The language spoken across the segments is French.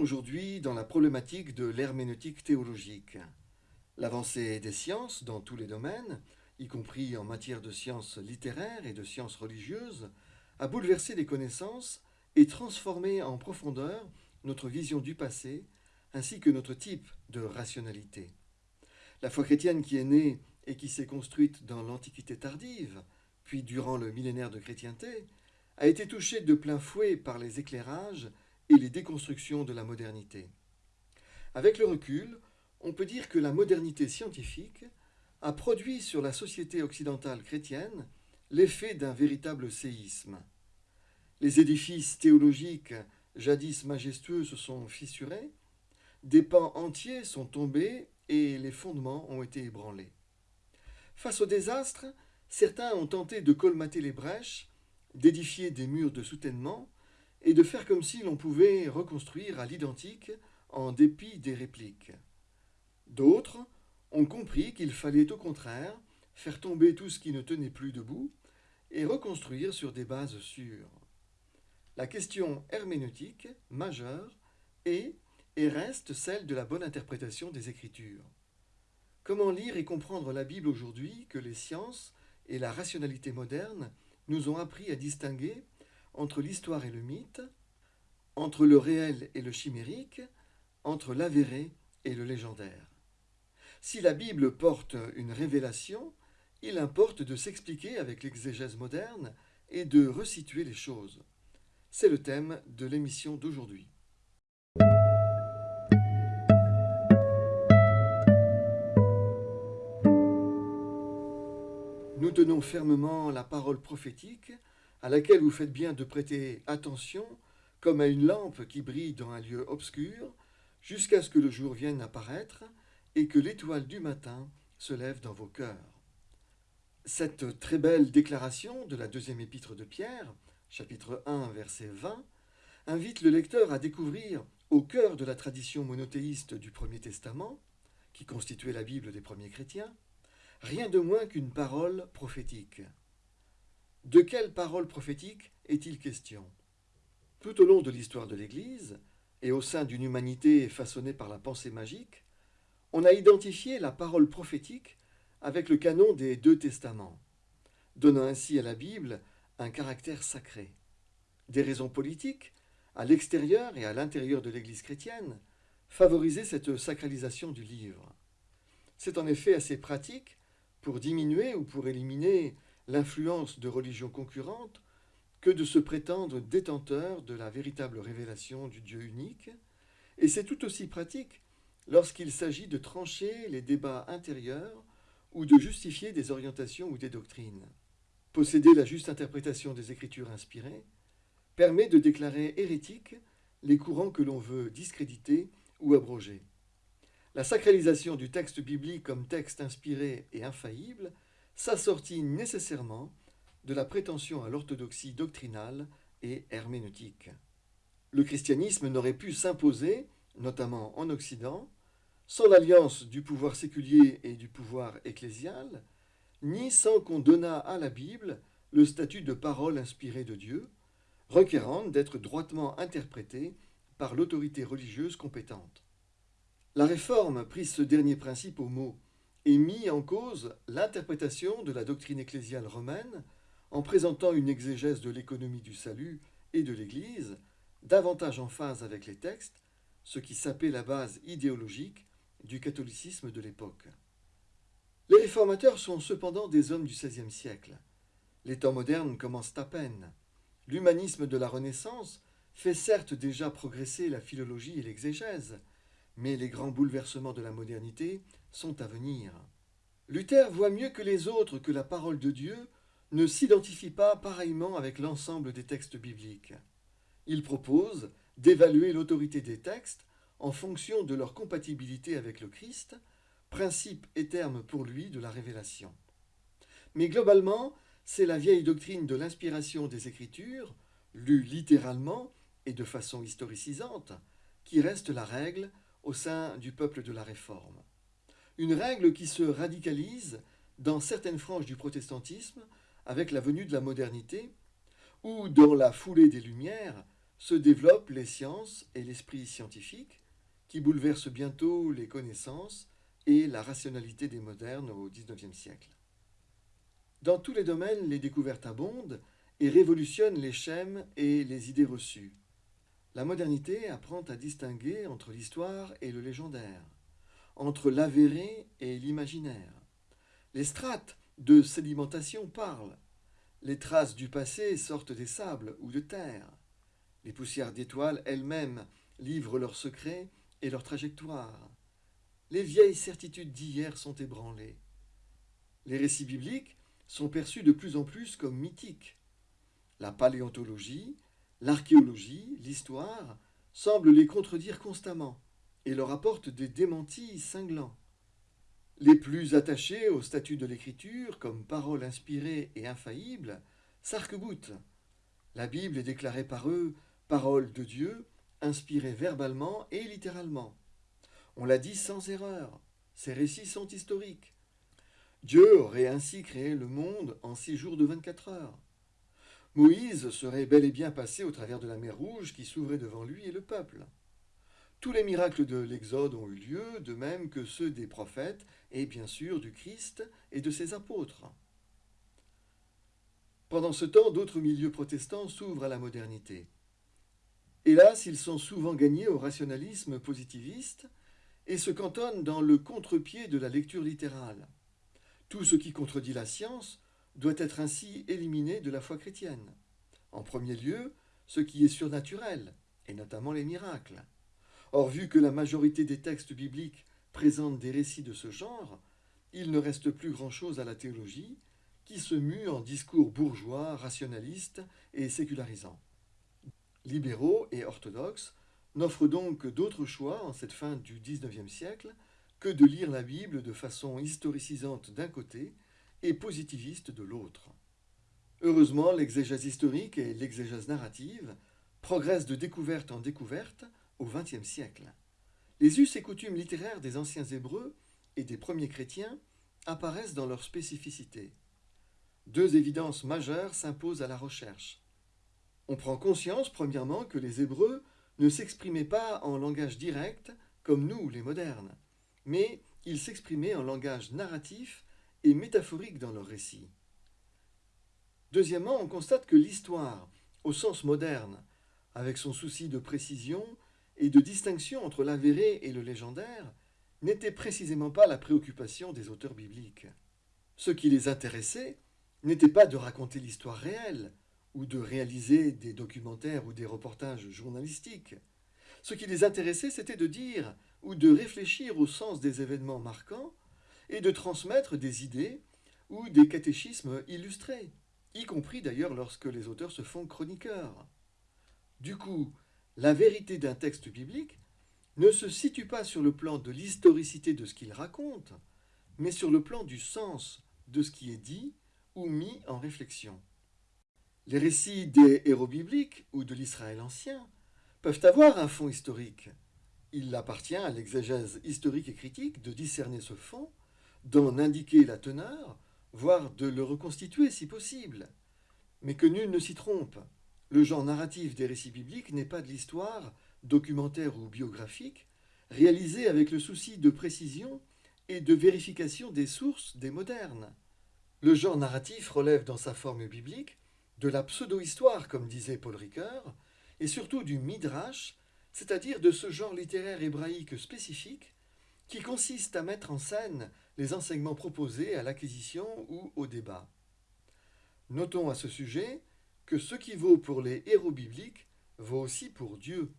aujourd'hui dans la problématique de l'herméneutique théologique. L'avancée des sciences dans tous les domaines, y compris en matière de sciences littéraires et de sciences religieuses, a bouleversé les connaissances et transformé en profondeur notre vision du passé ainsi que notre type de rationalité. La foi chrétienne qui est née et qui s'est construite dans l'Antiquité tardive, puis durant le millénaire de chrétienté, a été touchée de plein fouet par les éclairages et les déconstructions de la modernité. Avec le recul, on peut dire que la modernité scientifique a produit sur la société occidentale chrétienne l'effet d'un véritable séisme. Les édifices théologiques jadis majestueux se sont fissurés, des pans entiers sont tombés et les fondements ont été ébranlés. Face au désastre, certains ont tenté de colmater les brèches, d'édifier des murs de soutènement et de faire comme si l'on pouvait reconstruire à l'identique en dépit des répliques. D'autres ont compris qu'il fallait au contraire faire tomber tout ce qui ne tenait plus debout et reconstruire sur des bases sûres. La question herméneutique majeure est et reste celle de la bonne interprétation des Écritures. Comment lire et comprendre la Bible aujourd'hui que les sciences et la rationalité moderne nous ont appris à distinguer entre l'histoire et le mythe, entre le réel et le chimérique, entre l'avéré et le légendaire. Si la Bible porte une révélation, il importe de s'expliquer avec l'exégèse moderne et de resituer les choses. C'est le thème de l'émission d'aujourd'hui. Nous tenons fermement la parole prophétique à laquelle vous faites bien de prêter attention comme à une lampe qui brille dans un lieu obscur jusqu'à ce que le jour vienne apparaître et que l'étoile du matin se lève dans vos cœurs. Cette très belle déclaration de la deuxième épître de Pierre, chapitre 1, verset 20, invite le lecteur à découvrir au cœur de la tradition monothéiste du Premier Testament, qui constituait la Bible des premiers chrétiens, rien de moins qu'une parole prophétique. De quelle parole prophétique est-il question? Tout au long de l'histoire de l'Église, et au sein d'une humanité façonnée par la pensée magique, on a identifié la parole prophétique avec le canon des deux testaments, donnant ainsi à la Bible un caractère sacré. Des raisons politiques, à l'extérieur et à l'intérieur de l'Église chrétienne, favorisaient cette sacralisation du livre. C'est en effet assez pratique pour diminuer ou pour éliminer l'influence de religions concurrentes que de se prétendre détenteur de la véritable révélation du Dieu unique, et c'est tout aussi pratique lorsqu'il s'agit de trancher les débats intérieurs ou de justifier des orientations ou des doctrines. Posséder la juste interprétation des Écritures inspirées permet de déclarer hérétiques les courants que l'on veut discréditer ou abroger. La sacralisation du texte biblique comme texte inspiré et infaillible s'assortit nécessairement de la prétention à l'orthodoxie doctrinale et herméneutique. Le christianisme n'aurait pu s'imposer, notamment en Occident, sans l'alliance du pouvoir séculier et du pouvoir ecclésial, ni sans qu'on donnât à la Bible le statut de parole inspirée de Dieu, requérante d'être droitement interprétée par l'autorité religieuse compétente. La réforme prit ce dernier principe au mot et mit en cause l'interprétation de la doctrine ecclésiale romaine en présentant une exégèse de l'économie du salut et de l'Église, davantage en phase avec les textes, ce qui sapait la base idéologique du catholicisme de l'époque. Les réformateurs sont cependant des hommes du XVIe siècle. Les temps modernes commencent à peine. L'humanisme de la Renaissance fait certes déjà progresser la philologie et l'exégèse, mais les grands bouleversements de la modernité sont à venir. Luther voit mieux que les autres que la parole de Dieu ne s'identifie pas pareillement avec l'ensemble des textes bibliques. Il propose d'évaluer l'autorité des textes en fonction de leur compatibilité avec le Christ, principe et terme pour lui de la révélation. Mais globalement, c'est la vieille doctrine de l'inspiration des Écritures, lue littéralement et de façon historicisante, qui reste la règle au sein du peuple de la Réforme. Une règle qui se radicalise dans certaines franges du protestantisme avec la venue de la modernité, ou dans la foulée des Lumières, se développent les sciences et l'esprit scientifique, qui bouleversent bientôt les connaissances et la rationalité des modernes au XIXe siècle. Dans tous les domaines, les découvertes abondent et révolutionnent les schèmes et les idées reçues. La modernité apprend à distinguer entre l'histoire et le légendaire, entre l'avéré et l'imaginaire. Les strates de sédimentation parlent, les traces du passé sortent des sables ou de terre. Les poussières d'étoiles elles-mêmes livrent leurs secrets et leurs trajectoires. Les vieilles certitudes d'hier sont ébranlées. Les récits bibliques sont perçus de plus en plus comme mythiques. La paléontologie, l'archéologie, l'histoire semblent les contredire constamment et leur apportent des démentis cinglants. Les plus attachés au statut de l'écriture, comme parole inspirée et infaillible, s'arc-boutent. La Bible est déclarée par eux parole de Dieu, inspirée verbalement et littéralement. On l'a dit sans erreur, ces récits sont historiques. Dieu aurait ainsi créé le monde en six jours de vingt-quatre heures. Moïse serait bel et bien passé au travers de la mer Rouge qui s'ouvrait devant lui et le peuple. Tous les miracles de l'Exode ont eu lieu, de même que ceux des prophètes et bien sûr du Christ et de ses apôtres. Pendant ce temps, d'autres milieux protestants s'ouvrent à la modernité. Hélas, ils sont souvent gagnés au rationalisme positiviste et se cantonnent dans le contre-pied de la lecture littérale. Tout ce qui contredit la science doit être ainsi éliminé de la foi chrétienne. En premier lieu, ce qui est surnaturel, et notamment les miracles. Or, vu que la majorité des textes bibliques présentent des récits de ce genre, il ne reste plus grand-chose à la théologie, qui se mue en discours bourgeois, rationalistes et sécularisants. Libéraux et orthodoxes n'offrent donc d'autre choix en cette fin du XIXe siècle que de lire la Bible de façon historicisante d'un côté et positiviste de l'autre. Heureusement, l'exégèse historique et l'exégèse narrative progressent de découverte en découverte au XXe siècle. Les us et coutumes littéraires des anciens Hébreux et des premiers chrétiens apparaissent dans leur spécificité. Deux évidences majeures s'imposent à la recherche. On prend conscience, premièrement, que les Hébreux ne s'exprimaient pas en langage direct comme nous, les modernes, mais ils s'exprimaient en langage narratif et métaphorique dans leurs récits. Deuxièmement, on constate que l'histoire, au sens moderne, avec son souci de précision, et de distinction entre l'avéré et le légendaire n'était précisément pas la préoccupation des auteurs bibliques. Ce qui les intéressait n'était pas de raconter l'histoire réelle, ou de réaliser des documentaires ou des reportages journalistiques. Ce qui les intéressait, c'était de dire ou de réfléchir au sens des événements marquants et de transmettre des idées ou des catéchismes illustrés, y compris d'ailleurs lorsque les auteurs se font chroniqueurs. Du coup, la vérité d'un texte biblique ne se situe pas sur le plan de l'historicité de ce qu'il raconte, mais sur le plan du sens de ce qui est dit ou mis en réflexion. Les récits des héros bibliques ou de l'Israël ancien peuvent avoir un fond historique. Il appartient à l'exégèse historique et critique de discerner ce fond, d'en indiquer la teneur, voire de le reconstituer si possible. Mais que nul ne s'y trompe. Le genre narratif des récits bibliques n'est pas de l'histoire, documentaire ou biographique, réalisée avec le souci de précision et de vérification des sources des modernes. Le genre narratif relève dans sa forme biblique de la pseudo-histoire, comme disait Paul Ricoeur, et surtout du midrash, c'est-à-dire de ce genre littéraire hébraïque spécifique qui consiste à mettre en scène les enseignements proposés à l'acquisition ou au débat. Notons à ce sujet que ce qui vaut pour les héros bibliques vaut aussi pour Dieu.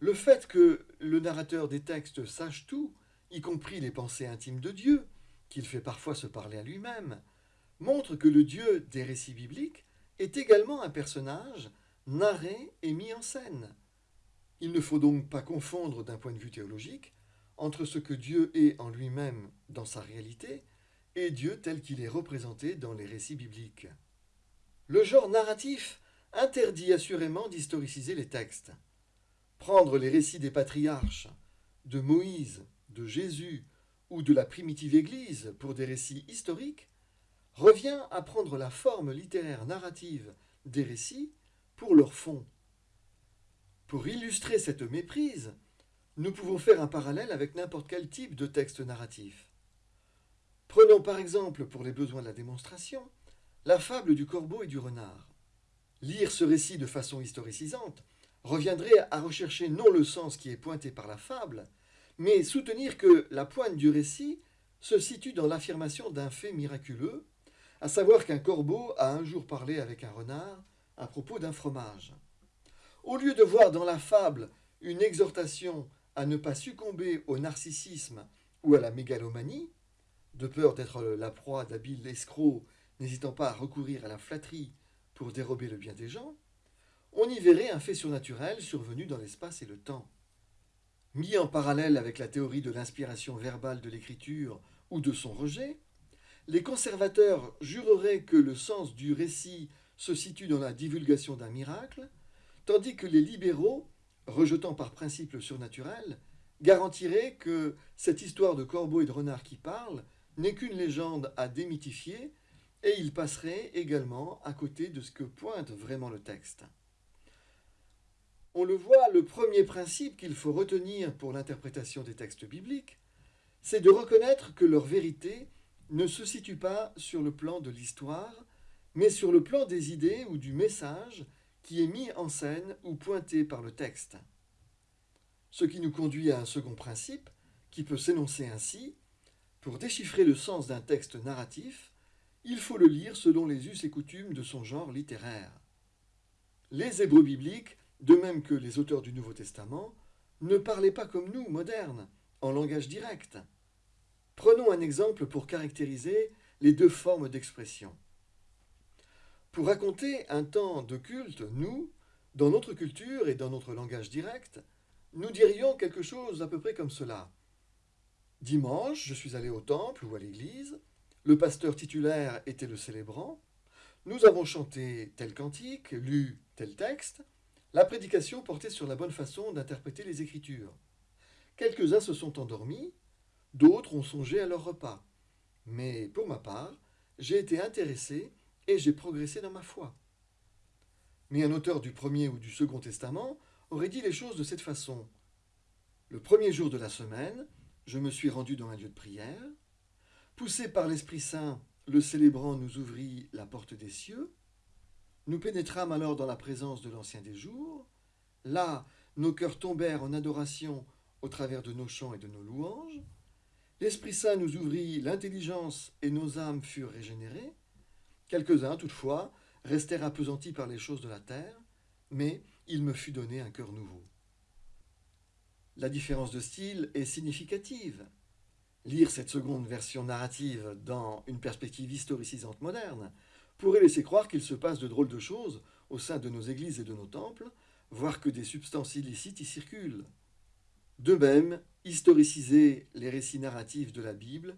Le fait que le narrateur des textes sache tout, y compris les pensées intimes de Dieu, qu'il fait parfois se parler à lui-même, montre que le Dieu des récits bibliques est également un personnage narré et mis en scène. Il ne faut donc pas confondre d'un point de vue théologique entre ce que Dieu est en lui-même dans sa réalité et Dieu tel qu'il est représenté dans les récits bibliques. Le genre narratif interdit assurément d'historiciser les textes. Prendre les récits des patriarches, de Moïse, de Jésus ou de la primitive Église pour des récits historiques revient à prendre la forme littéraire narrative des récits pour leur fond. Pour illustrer cette méprise, nous pouvons faire un parallèle avec n'importe quel type de texte narratif. Prenons par exemple, pour les besoins de la démonstration, la fable du corbeau et du renard. Lire ce récit de façon historicisante reviendrait à rechercher non le sens qui est pointé par la fable, mais soutenir que la pointe du récit se situe dans l'affirmation d'un fait miraculeux, à savoir qu'un corbeau a un jour parlé avec un renard à propos d'un fromage. Au lieu de voir dans la fable une exhortation à ne pas succomber au narcissisme ou à la mégalomanie, de peur d'être la proie d'habiles escrocs n'hésitant pas à recourir à la flatterie pour dérober le bien des gens, on y verrait un fait surnaturel survenu dans l'espace et le temps. Mis en parallèle avec la théorie de l'inspiration verbale de l'écriture ou de son rejet, les conservateurs jureraient que le sens du récit se situe dans la divulgation d'un miracle, tandis que les libéraux, rejetant par principe le surnaturel, garantiraient que cette histoire de corbeau et de renard qui parle n'est qu'une légende à démythifier, et ils passeraient également à côté de ce que pointe vraiment le texte. On le voit, le premier principe qu'il faut retenir pour l'interprétation des textes bibliques, c'est de reconnaître que leur vérité ne se situe pas sur le plan de l'histoire, mais sur le plan des idées ou du message qui est mis en scène ou pointé par le texte. Ce qui nous conduit à un second principe, qui peut s'énoncer ainsi, pour déchiffrer le sens d'un texte narratif, il faut le lire selon les us et coutumes de son genre littéraire. Les Hébreux bibliques, de même que les auteurs du Nouveau Testament, ne parlaient pas comme nous, modernes, en langage direct. Prenons un exemple pour caractériser les deux formes d'expression. Pour raconter un temps de culte, nous, dans notre culture et dans notre langage direct, nous dirions quelque chose à peu près comme cela. Dimanche, je suis allé au temple ou à l'église, le pasteur titulaire était le célébrant, nous avons chanté tel cantique, lu tel texte, la prédication portait sur la bonne façon d'interpréter les Écritures. Quelques-uns se sont endormis, d'autres ont songé à leur repas. Mais pour ma part, j'ai été intéressé et j'ai progressé dans ma foi. Mais un auteur du Premier ou du Second Testament aurait dit les choses de cette façon. Le premier jour de la semaine, je me suis rendu dans un lieu de prière. Poussé par l'Esprit Saint, le célébrant nous ouvrit la porte des cieux. Nous pénétrâmes alors dans la présence de l'Ancien des jours. Là, nos cœurs tombèrent en adoration au travers de nos chants et de nos louanges. L'Esprit Saint nous ouvrit l'intelligence et nos âmes furent régénérées. Quelques-uns, toutefois, restèrent appesantis par les choses de la terre, mais il me fut donné un cœur nouveau. La différence de style est significative. Lire cette seconde version narrative dans une perspective historicisante moderne pourrait laisser croire qu'il se passe de drôles de choses au sein de nos églises et de nos temples, voire que des substances illicites y circulent. De même, historiciser les récits narratifs de la Bible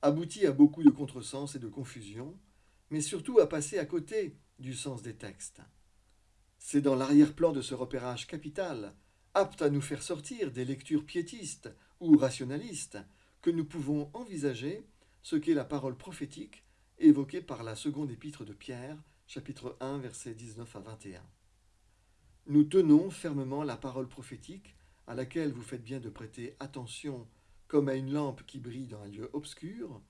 aboutit à beaucoup de contresens et de confusion, mais surtout à passer à côté du sens des textes. C'est dans l'arrière-plan de ce repérage capital, apte à nous faire sortir des lectures piétistes ou rationalistes, que nous pouvons envisager ce qu'est la parole prophétique évoquée par la seconde épître de Pierre, chapitre 1, versets 19 à 21. Nous tenons fermement la parole prophétique à laquelle vous faites bien de prêter attention comme à une lampe qui brille dans un lieu obscur,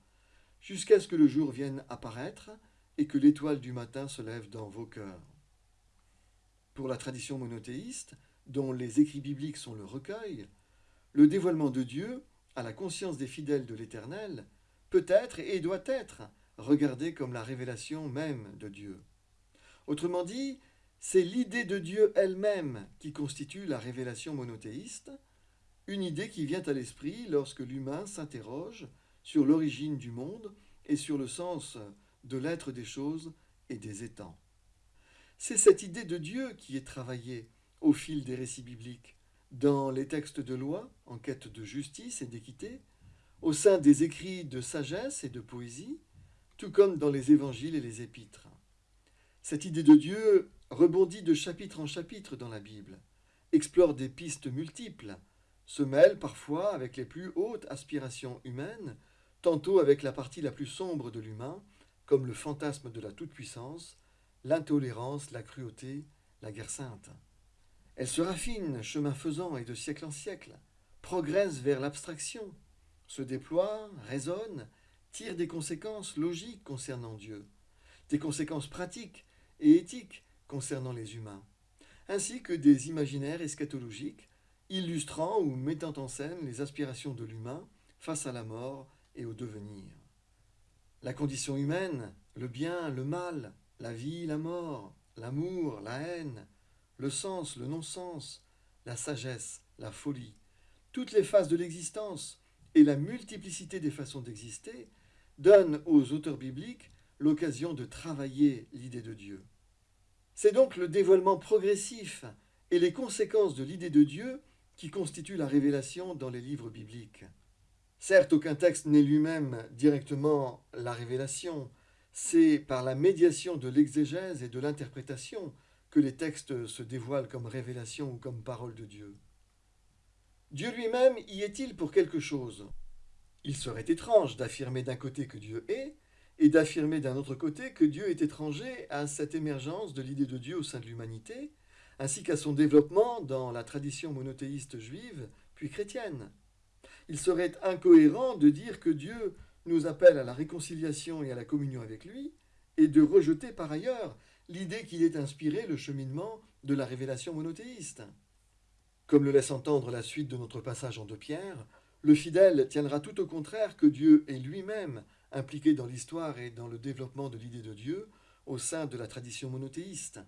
jusqu'à ce que le jour vienne apparaître et que l'étoile du matin se lève dans vos cœurs. Pour la tradition monothéiste, dont les écrits bibliques sont le recueil, le dévoilement de Dieu à la conscience des fidèles de l'Éternel peut être et doit être regardé comme la révélation même de Dieu. Autrement dit, c'est l'idée de Dieu elle-même qui constitue la révélation monothéiste, une idée qui vient à l'esprit lorsque l'humain s'interroge sur l'origine du monde et sur le sens de l'être des choses et des étangs. C'est cette idée de Dieu qui est travaillée au fil des récits bibliques, dans les textes de loi, en quête de justice et d'équité, au sein des écrits de sagesse et de poésie, tout comme dans les évangiles et les épîtres. Cette idée de Dieu rebondit de chapitre en chapitre dans la Bible, explore des pistes multiples, se mêle parfois avec les plus hautes aspirations humaines, tantôt avec la partie la plus sombre de l'humain, comme le fantasme de la toute-puissance, l'intolérance, la cruauté, la guerre sainte. Elle se raffine, chemin faisant et de siècle en siècle, progresse vers l'abstraction, se déploie, raisonne, tire des conséquences logiques concernant Dieu, des conséquences pratiques et éthiques concernant les humains, ainsi que des imaginaires eschatologiques illustrant ou mettant en scène les aspirations de l'humain face à la mort et au devenir. La condition humaine, le bien, le mal, la vie, la mort, l'amour, la haine, le sens, le non-sens, la sagesse, la folie, toutes les phases de l'existence et la multiplicité des façons d'exister donnent aux auteurs bibliques l'occasion de travailler l'idée de Dieu. C'est donc le dévoilement progressif et les conséquences de l'idée de Dieu qui constituent la révélation dans les livres bibliques. Certes, aucun texte n'est lui-même directement la révélation, c'est par la médiation de l'exégèse et de l'interprétation que les textes se dévoilent comme révélation ou comme parole de Dieu. Dieu lui-même y est-il pour quelque chose? Il serait étrange d'affirmer d'un côté que Dieu est, et d'affirmer d'un autre côté que Dieu est étranger à cette émergence de l'idée de Dieu au sein de l'humanité, ainsi qu'à son développement dans la tradition monothéiste juive, puis chrétienne. Il serait incohérent de dire que Dieu nous appelle à la réconciliation et à la communion avec lui, et de rejeter par ailleurs l'idée qu'il ait inspiré le cheminement de la révélation monothéiste. Comme le laisse entendre la suite de notre passage en deux pierres, le fidèle tiendra tout au contraire que Dieu est lui-même impliqué dans l'histoire et dans le développement de l'idée de Dieu au sein de la tradition monothéiste.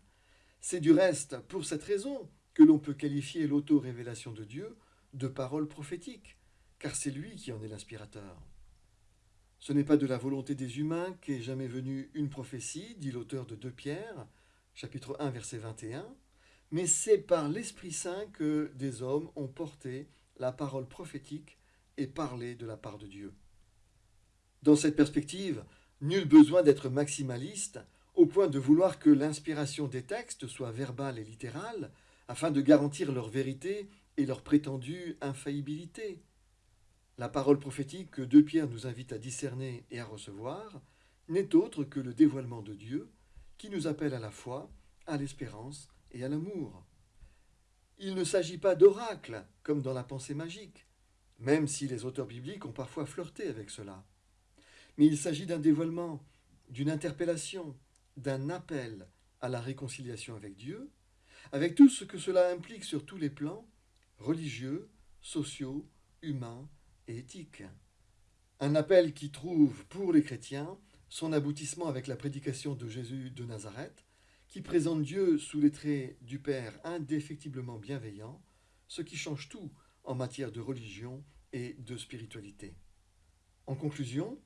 C'est du reste pour cette raison que l'on peut qualifier l'auto-révélation de Dieu de parole prophétique, car c'est lui qui en est l'inspirateur. Ce n'est pas de la volonté des humains qu'est jamais venue une prophétie, dit l'auteur de 2 Pierre, chapitre 1, verset 21, mais c'est par l'Esprit Saint que des hommes ont porté la parole prophétique et parlé de la part de Dieu. Dans cette perspective, nul besoin d'être maximaliste au point de vouloir que l'inspiration des textes soit verbale et littérale, afin de garantir leur vérité et leur prétendue infaillibilité. La parole prophétique que deux Pierre nous invite à discerner et à recevoir n'est autre que le dévoilement de Dieu qui nous appelle à la foi, à l'espérance et à l'amour. Il ne s'agit pas d'oracle, comme dans la pensée magique, même si les auteurs bibliques ont parfois flirté avec cela. Mais il s'agit d'un dévoilement, d'une interpellation, d'un appel à la réconciliation avec Dieu, avec tout ce que cela implique sur tous les plans, religieux, sociaux, humains et éthiques. Un appel qui trouve, pour les chrétiens, son aboutissement avec la prédication de Jésus de Nazareth, qui présente Dieu sous les traits du Père indéfectiblement bienveillant, ce qui change tout en matière de religion et de spiritualité. En conclusion,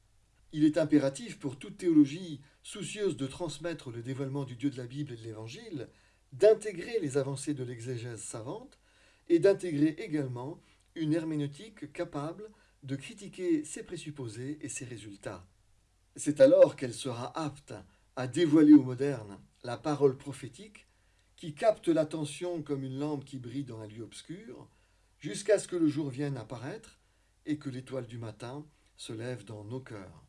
il est impératif pour toute théologie soucieuse de transmettre le dévoilement du Dieu de la Bible et de l'Évangile, d'intégrer les avancées de l'exégèse savante et d'intégrer également une herméneutique capable de critiquer ses présupposés et ses résultats. C'est alors qu'elle sera apte à dévoiler aux modernes la parole prophétique qui capte l'attention comme une lampe qui brille dans un lieu obscur, jusqu'à ce que le jour vienne apparaître et que l'étoile du matin se lève dans nos cœurs.